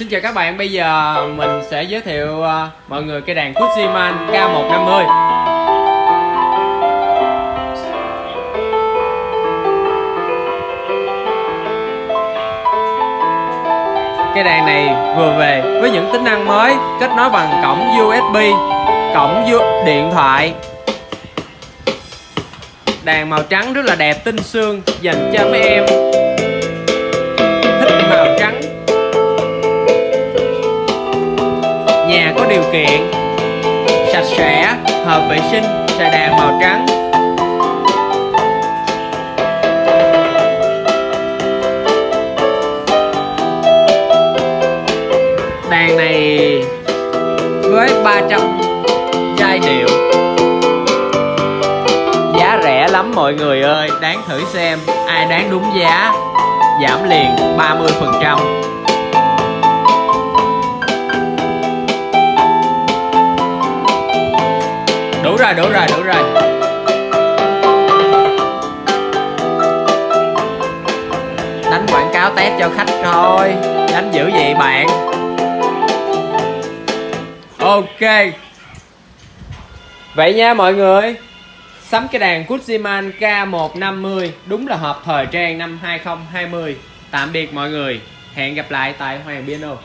Xin chào các bạn, bây giờ mình sẽ giới thiệu uh, mọi người cây đàn Kuziman K150 Cây đàn này vừa về với những tính năng mới kết nối bằng cổng USB, cổng điện thoại. Đàn màu trắng rất là đẹp, tinh xương dành cho mấy em. Nhà có điều kiện. Sạch sẽ, hợp vệ sinh xài đàn màu trắng. Đàn này với 300 giai điệu. Giá rẻ lắm mọi người ơi, đáng thử xem. Ai đáng đúng giá, giảm liền 30 phần trăm. Rồi, đủ rồi đủ rồi. Đánh quảng cáo test cho khách thôi. Đánh dữ vậy bạn? Ok. Vậy nha mọi người. Sắm cái đàn Kuziman K150 đúng là hợp thời trang năm 2020 tạm biệt mọi người. Hẹn gặp lại tại Hoàng Piano